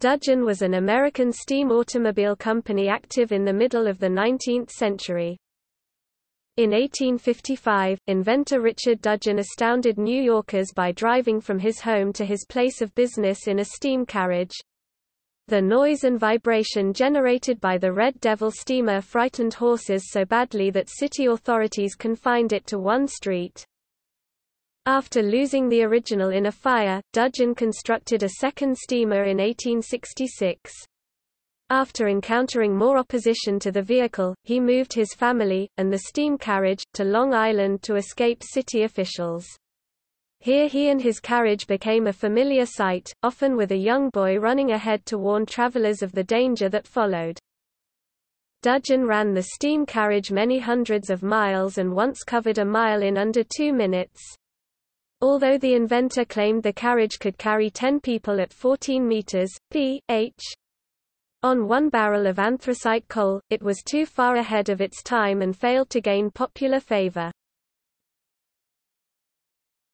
Dudgeon was an American steam automobile company active in the middle of the 19th century. In 1855, inventor Richard Dudgeon astounded New Yorkers by driving from his home to his place of business in a steam carriage. The noise and vibration generated by the Red Devil steamer frightened horses so badly that city authorities confined it to one street. After losing the original in a fire, Dudgeon constructed a second steamer in 1866. After encountering more opposition to the vehicle, he moved his family, and the steam carriage, to Long Island to escape city officials. Here he and his carriage became a familiar sight, often with a young boy running ahead to warn travelers of the danger that followed. Dudgeon ran the steam carriage many hundreds of miles and once covered a mile in under two minutes. Although the inventor claimed the carriage could carry 10 people at 14 meters, p.h. On one barrel of anthracite coal, it was too far ahead of its time and failed to gain popular favor.